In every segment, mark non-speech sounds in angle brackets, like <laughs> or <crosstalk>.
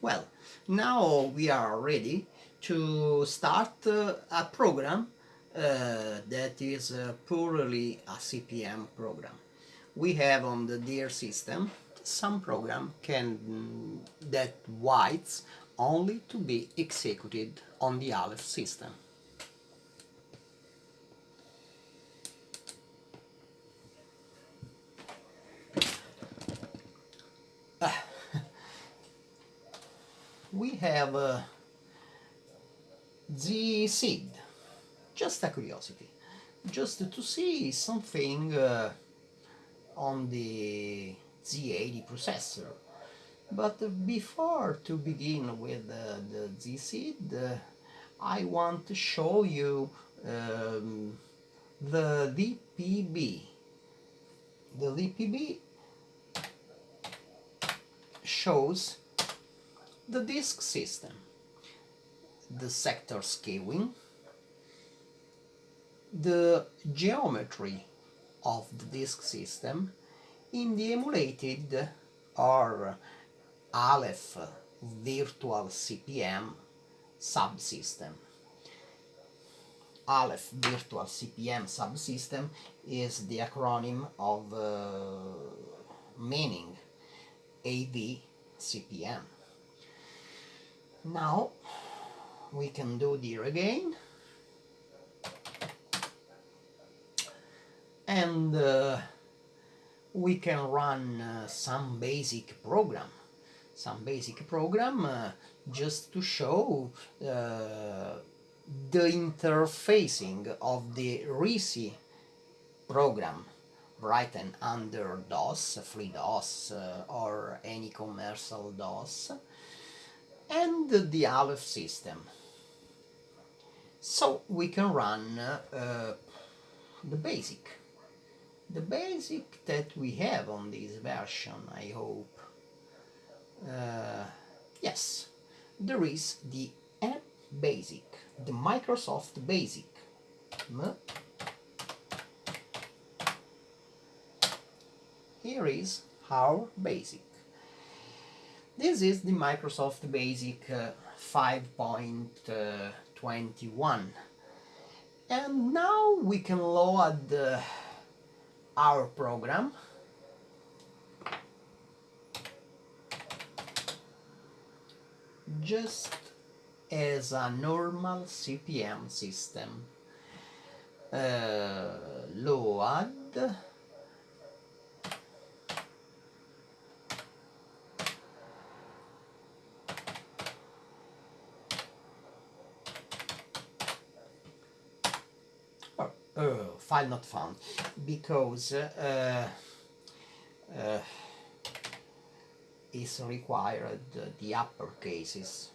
Well, now we are ready to start uh, a program uh, that is uh, purely a CP/M program. We have on the DIR system some program can that waits only to be executed on the Aleph system. we have uh, the seed, just a curiosity, just to see something uh, on the Z80 processor. But before to begin with uh, the ZSID, uh, I want to show you um, the DPB. The DPB shows the disk system, the sector scaling, the geometry of the disk system in the emulated or Aleph virtual CP/M subsystem. Aleph virtual CP/M subsystem is the acronym of uh, meaning AV CP/M. Now we can do DIR again. And uh, we can run uh, some basic program. Some basic program uh, just to show uh, the interfacing of the RISI program written under DOS, FreeDOS uh, or any commercial DOS and the Aleph system. So we can run uh, the basic. The basic that we have on this version, I hope. Uh, yes, there is the M Basic, the Microsoft Basic. Here is our basic. This is the Microsoft Basic uh, 5.21 and now we can load uh, our program. Just as a normal CP/M system. Uh, load uh, file not found because uh, uh, is required the upper cases.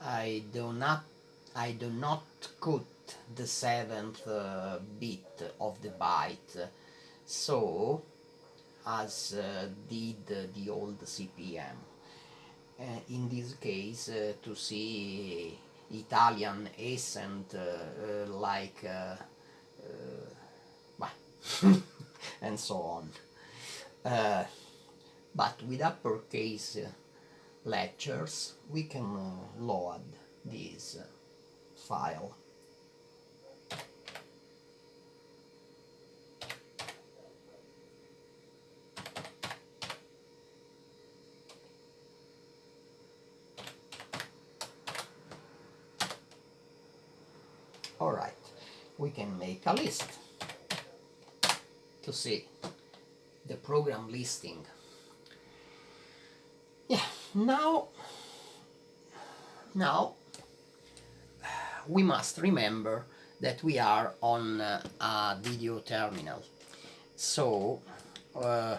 I do not I do not cut the seventh uh, bit of the byte. So as uh, did the old CP/M uh, in this case uh, to see Italian accent uh, uh, like uh, <laughs> and so on. but with uppercase lectures we can load this file. Alright, we can make a list to see the program listing. Yeah, now, now we must remember that we are on uh, a video terminal. So uh,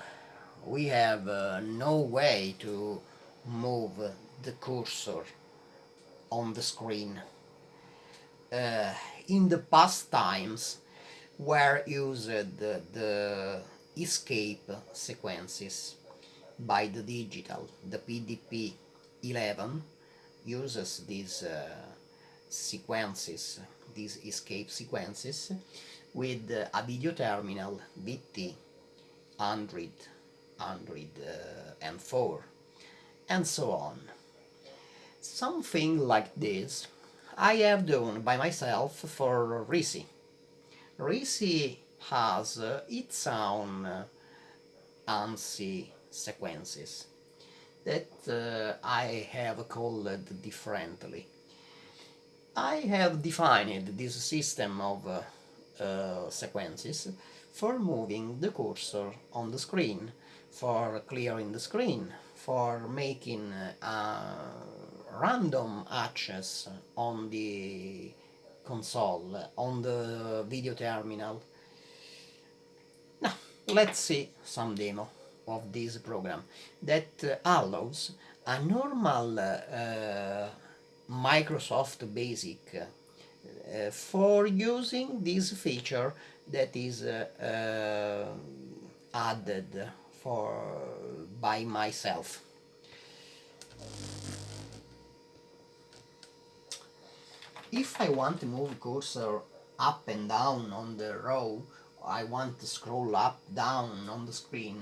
we have uh, no way to move the cursor on the screen uh, in the past times were used the, the escape sequences by the digital. The PDP 11 uses these uh, sequences, these escape sequences, with uh, a video terminal VT 100 1904 and so on. Something like this I have done by myself for Risi. Risi has uh, its own uh, ANSI sequences that uh, I have called differently. I have defined this system of uh, uh, sequences for moving the cursor on the screen, for clearing the screen, for making a random access on the console, on the video terminal. Now, let's see some demo of this program that uh, allows a normal uh, Microsoft Basic uh, for using this feature that is uh, uh, added for by myself. If I want to move cursor up and down on the row, I want to scroll up down on the screen,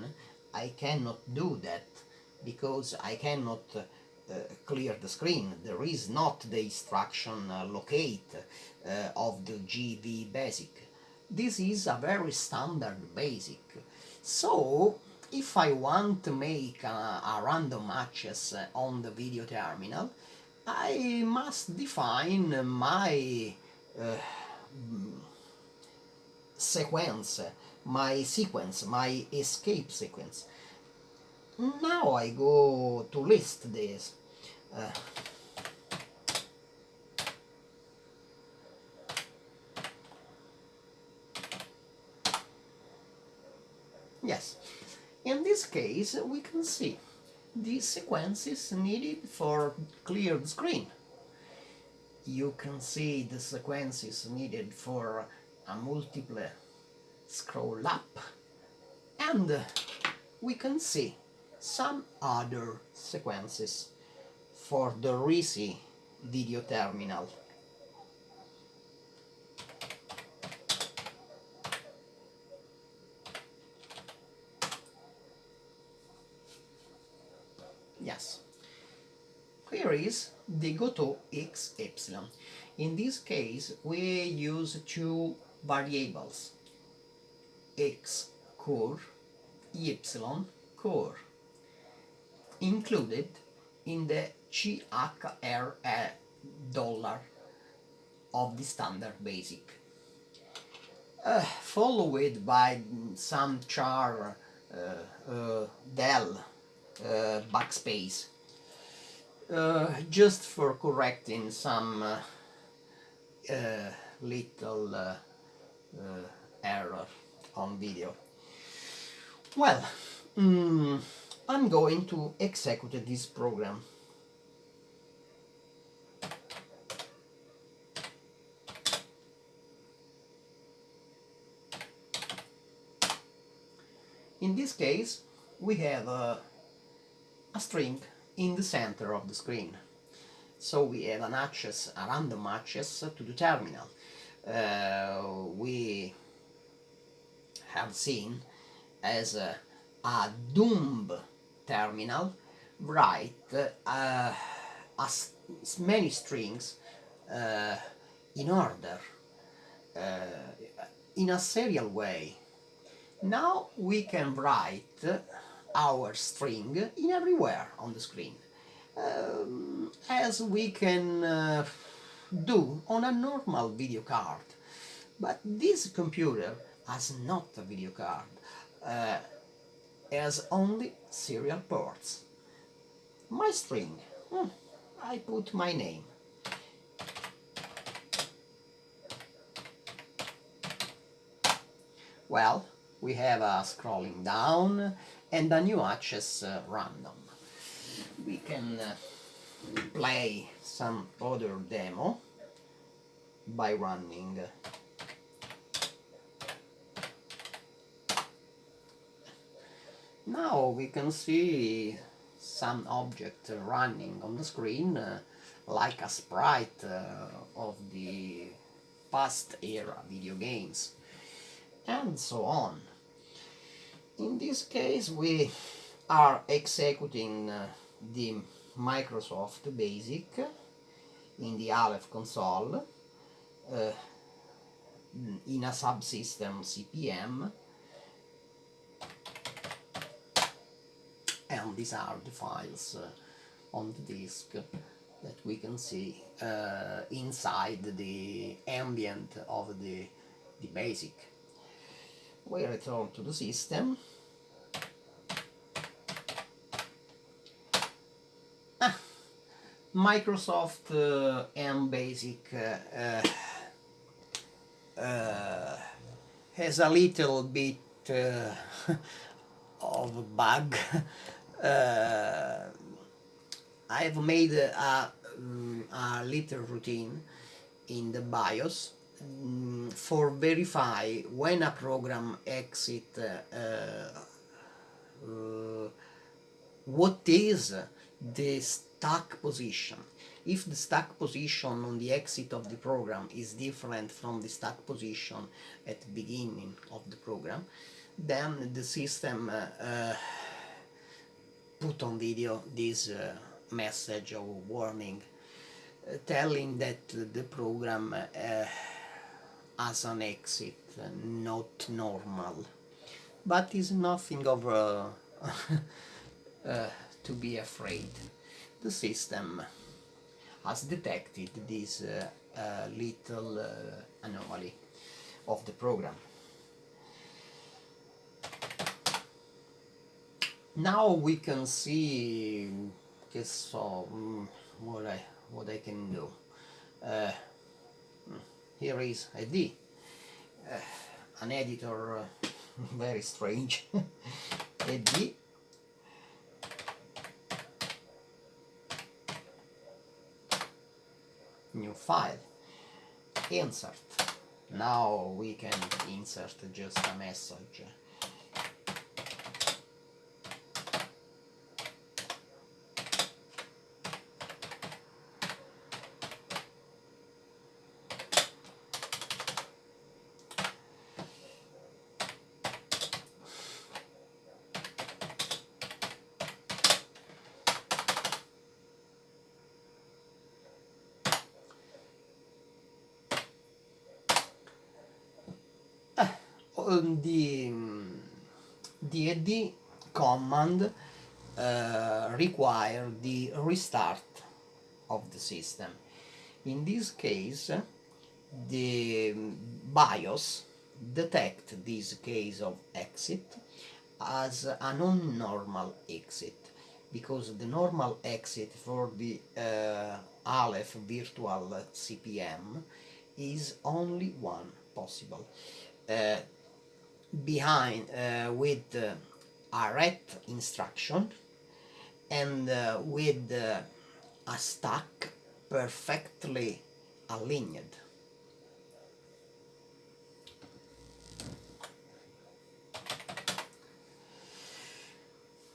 I cannot do that because I cannot uh, clear the screen. There is not the instruction uh, locate uh, of the GW basic. This is a very standard basic. So if I want to make a, random access on the video terminal, I must define my uh, sequence, my sequence, my escape sequence. Now I go to list this. Uh, yes, in this case we can see these sequences needed for clear the screen. You can see the sequences needed for a multiple scroll up and we can see some other sequences for the Risi video terminal. Yes. Is Goto XY. In this case, we use two variables, x core, y core, included in the CHR dollar of the standard basic. Uh, followed by some char uh, uh, del uh, backspace uh, just for correcting some uh, uh, little uh, error on video. Well, mm, I'm going to execute this program. In this case, we have a a string in the center of the screen. So we have an access, a random access to the terminal. Uh, we have seen as a, a terminal write uh, as many strings uh, in order, uh, in a serial way. Now we can write our string in everywhere on the screen um, as we can uh, do on a normal video card. But this computer has not a video card uh, has only serial ports. My string hmm, I put my name. Well we have a scrolling down and a new access uh, random. We can uh, play some other demo by running Now we can see some object running on the screen uh, like a sprite uh, of the past era video games and so on. In this case we are executing uh, the Microsoft Basic in the Aleph console uh, in a subsystem CP/M and these are the files uh, on the disk that we can see uh, inside the ambient of the, the basic. We return to the system ah, Microsoft uh, M Basic uh, uh, has a little bit <laughs> of a bug I've made a, mm, a little routine in the BIOS for verify when a program exit uh, uh, what is the stack position. If the stack position on the exit of the program is different from the stack position at the beginning of the program, then the system uh, uh, put on video this uh, message or warning uh, telling that the program uh, has an exit not normal. But is nothing of <laughs> uh, to be afraid. The system has detected this little anomaly of the program. Now we can see che so mm, what I what I can do. Uh, here is a D. Uh, an editor uh, <laughs> very strange. <laughs> A D. New file. Insert. Now we can insert just a message the DAD command uh, require the restart of the system. In this case, the BIOS detect this case of exit as a non-normal exit because the normal exit for the uh, Aleph virtual CP/M is only one possible. Uh, behind uh, with a ret instruction and uh, with uh, a stack perfectly aligned.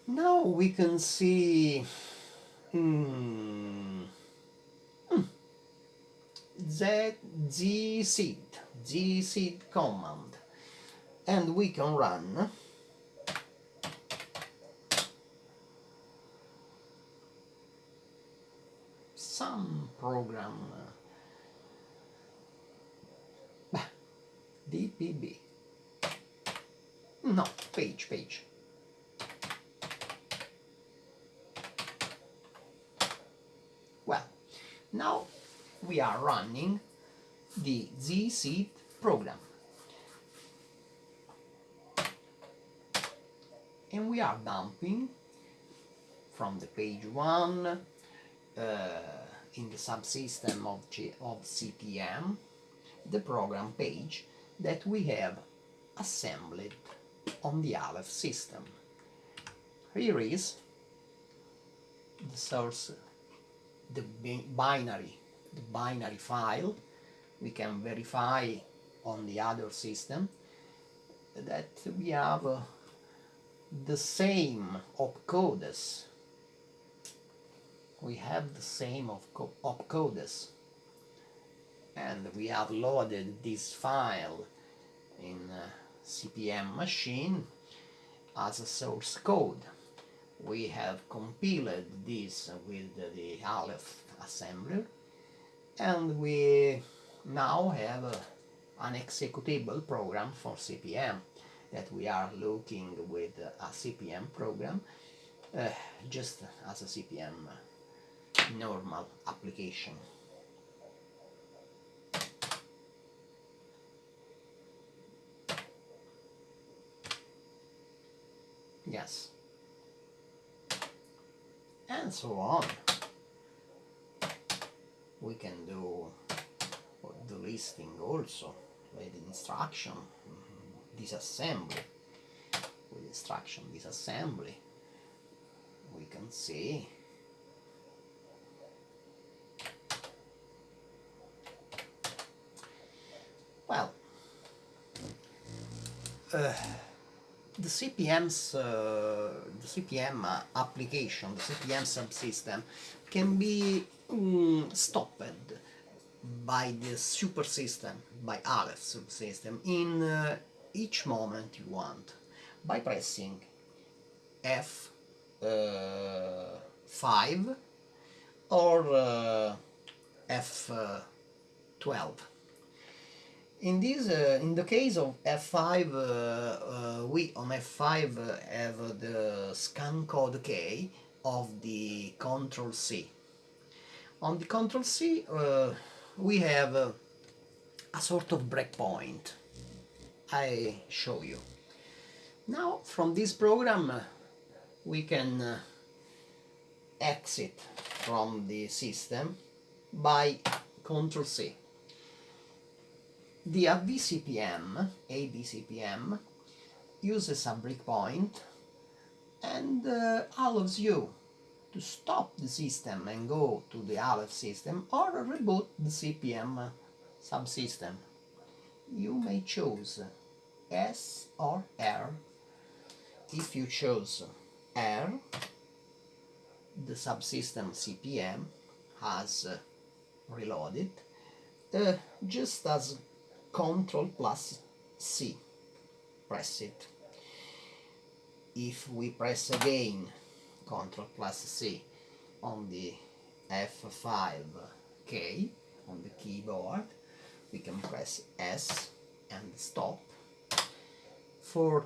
Now we can see hmm, hmm, Z, ZSID, Z seed command and we can run. Some program. <laughs> DPB no page page. Well now we are running the ZSID program and we are dumping from the page 1 uh, in the subsystem of, G of CP/M the program page that we have assembled on the Aleph system. Here is the source, the binary, the binary file. We can verify on the other system that we have uh, the same opcodes. We have the same opcodes and we have loaded this file in CP/M machine as a source code. We have compiled this with the Aleph assembler and we now have an executable program for CPM that we are looking with a CPM program uh, just as a CPM normal application. Yes. And so on. We can do the listing also with instruction disassembly. With instruction disassembly we can see well uh, the CPM's uh, the CPM uh, application, the CPM subsystem can be um, stopped by the super system, by Aleph subsystem in uh, each moment you want by pressing F5 or uh, F12 in this, uh, in the case of F5, uh, uh, we on F5 have the scan code K of the Control C. On the Control C, we have a sort of breakpoint. I show you. Now, from this program, uh, we can uh, exit from the system by Control C the AVCPM, AVCPM, uses a breakpoint and uh, allows you to stop the system and go to the Aleph system or reboot the CPM uh, subsystem. You may choose S or R. If you choose R, the subsystem CPM has uh, reloaded, uh, just as Control plus C. Press it. If we press again Control plus C on the F5 key on the keyboard, we can press S and stop for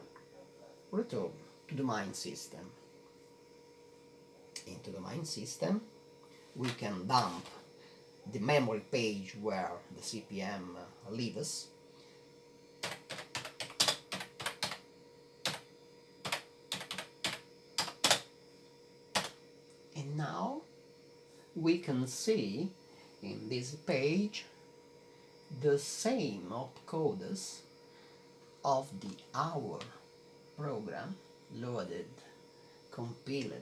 return to the main system. Into the main system, we can dump the memory page where the CPM leaves and now we can see in this page the same opcodes of the hour program loaded, compiled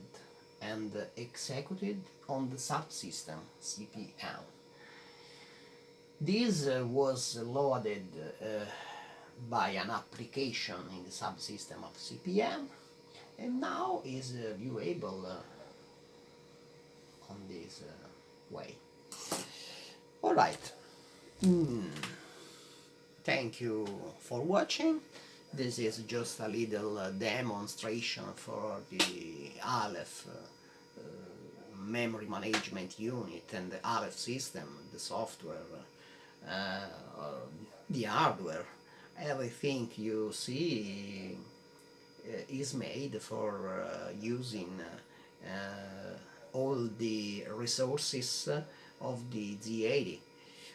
and executed on the subsystem CPM. This uh, was loaded uh, by an application in the subsystem of CPM and now is uh, viewable uh, on this uh, way. Alright, mm. Thank you for watching. This is just a little uh, demonstration for the Aleph memory management unit and the Aleph system, the software uh, the hardware everything you see uh, is made for uh, using all the resources of the Z80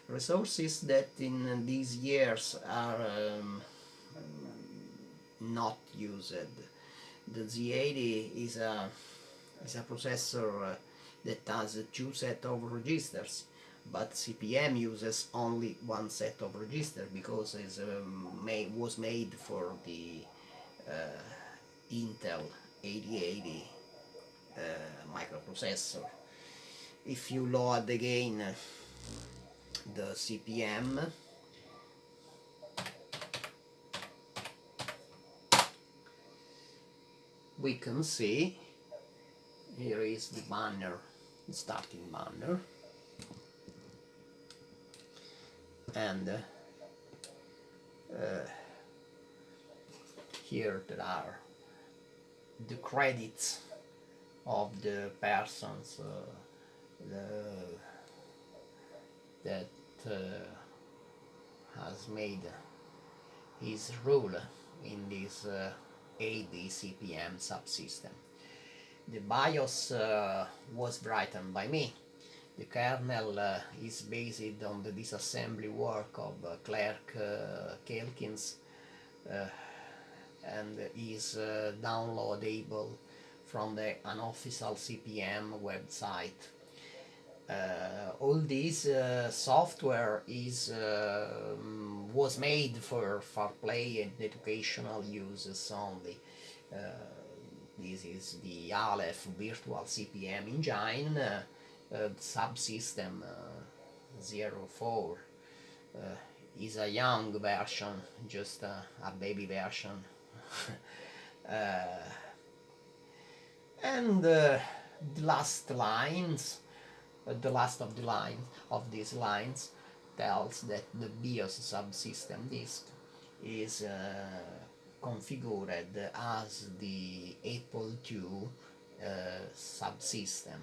resources that in these years are um, not used. The Z80 is a, is a processor that has two set of registers but CPM uses only one set of registers because it um, was made for the uh, Intel 8080 uh, microprocessor. If you load again the CPM we can see here is the banner, the starting banner. And uh, here there are the credits of the persons uh, the, that has made his rule in this uh, AVCPM subsystem. The BIOS uh, was written by me. The kernel uh, is based on the disassembly work of uh, Clark uh, Calkins uh, and is uh, downloadable from the unofficial CPM website. Uh, all this uh, software is uh, was made for for play and educational uses only. Uh, this is the Aleph virtual CPM engine subsystem 04 is a young version, just a, a baby version. <laughs> uh, and uh, the last lines, the last of the lines of these lines tells that the BIOS subsystem disk is uh, configured as the Apple II uh, subsystem.